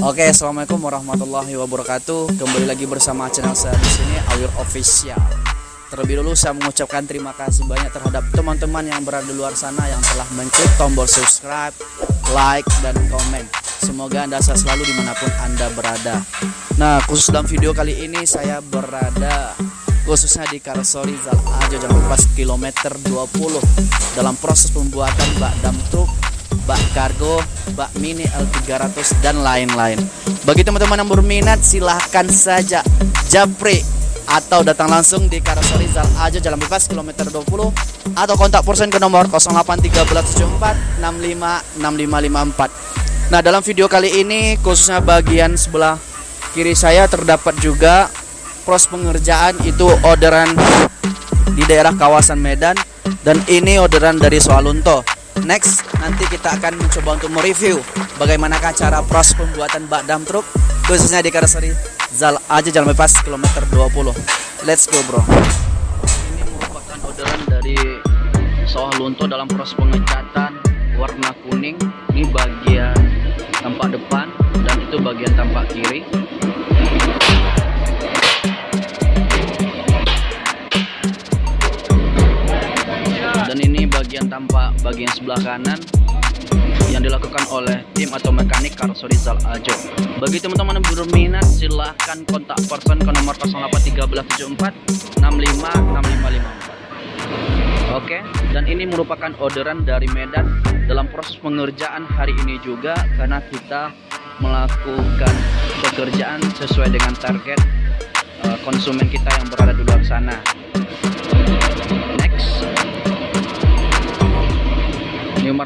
Oke, assalamualaikum warahmatullahi wabarakatuh. Kembali lagi bersama channel saya di sini Awir Official. Terlebih dulu saya mengucapkan terima kasih banyak terhadap teman-teman yang berada di luar sana yang telah mencet tombol subscribe, like, dan komen. Semoga anda sehat selalu di mana pun anda berada. Nah, khusus dalam video kali ini saya berada khususnya di Karosori Zal Ajo Pas kilometer 20 dalam proses pembuatan bak dam truk bak kargo, bak mini L300 dan lain-lain. Bagi teman-teman yang berminat silahkan saja japri atau datang langsung di Karoseri Zal Ajo Jalan Bebas kilometer 20 atau kontak person ke nomor 081374 Nah, dalam video kali ini khususnya bagian sebelah kiri saya terdapat juga pros pengerjaan itu orderan di daerah kawasan Medan dan ini orderan dari Soalunto. Next, nanti kita akan mencoba untuk mereview bagaimanakah cara proses pembuatan bak dam truk khususnya di karoseri Zal aja Jalan Bebas kilometer 20. Let's go, Bro. Ini merupakan orderan dari sawah lunto dalam proses pengecatan warna kuning. Ini bagian tampak depan dan itu bagian tampak kiri. Bagian sebelah kanan yang dilakukan oleh tim atau mekanik Karoseri Zal Ajo. Bagi teman-teman yang berminat silahkan kontak person ke nomor 081374 Oke, dan ini merupakan orderan dari Medan dalam proses pengerjaan hari ini juga karena kita melakukan pekerjaan sesuai dengan target uh, konsumen kita yang berada di luar sana. Ini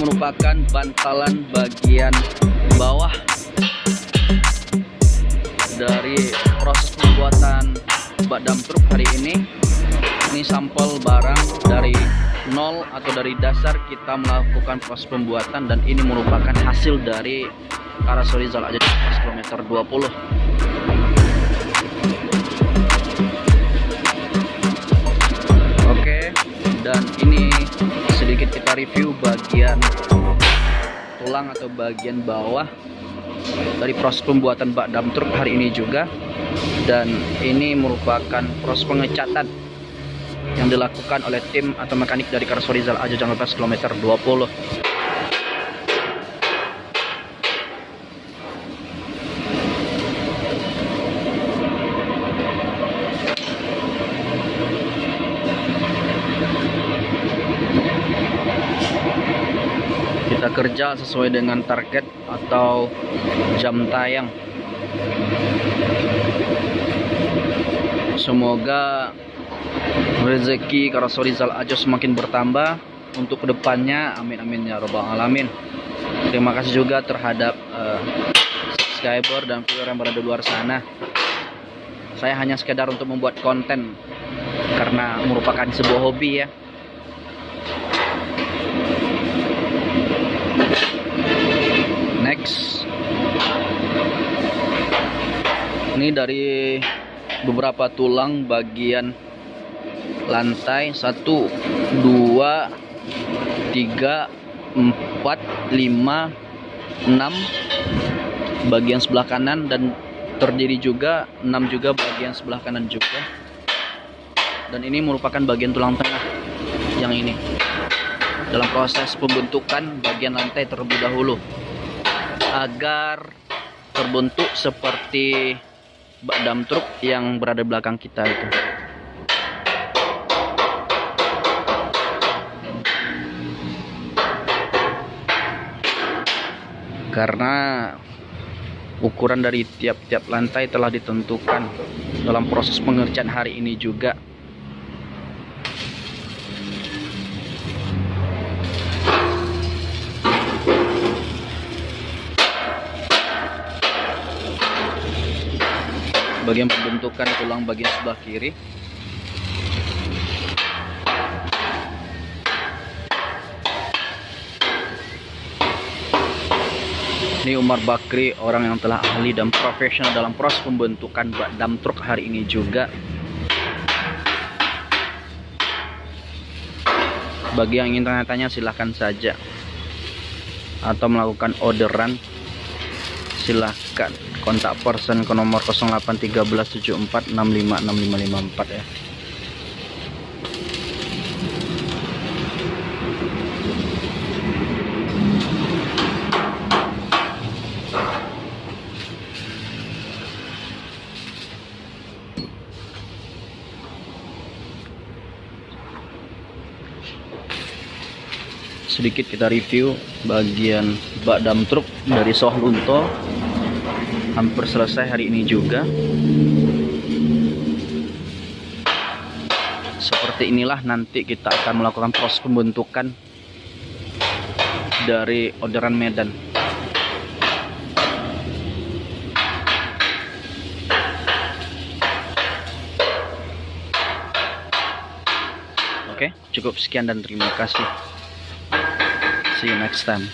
merupakan bantalan bagian bawah dari proses pembuatan bak dam truk hari ini. Ini sampel barang dari nol atau dari dasar kita melakukan proses pembuatan dan ini merupakan hasil dari Karasori Zal aja kilometer 20 dan ini sedikit kita review bagian tulang atau bagian bawah dari proses pembuatan bak dam truk hari ini juga. Dan ini merupakan proses pengecatan yang dilakukan oleh tim atau mekanik dari Karsorizal Aja Jalan kilometer 20 kerja sesuai dengan target atau jam tayang. Semoga rezeki Karasorizal Ajo semakin bertambah untuk ke depannya. Amin amin ya robbal alamin. Terima kasih juga terhadap uh, subscriber dan viewer yang berada di luar sana. Saya hanya sekedar untuk membuat konten karena merupakan sebuah hobi ya next ini dari beberapa tulang bagian lantai. 1 2 3 4 5 6 bagian sebelah kanan dan terdiri juga 6 juga bagian sebelah kanan juga. Dan ini merupakan bagian tulang tengah yang ini. Dalam proses pembentukan bagian lantai terlebih dahulu. Agar terbentuk seperti dam truk yang berada belakang kita itu. Karena ukuran dari tiap-tiap lantai telah ditentukan dalam proses pengerjaan hari ini juga bagian pembentukan tulang bagian sebelah kiri. Ini Umar Bakri orang yang telah ahli dan profesional dalam proses pembentukan bak dam truk hari ini juga. Bagi yang ingin tanya-tanya silahkan saja. Atau melakukan orderan silahkan kontak person ke nomor 081374656554 ya. Sedikit kita review bagian bak dam truk dari Soh Lunto hampir selesai hari ini juga seperti inilah nanti kita akan melakukan proses pembentukan dari orderan Medan Oke, cukup sekian dan terima kasih. See you next time.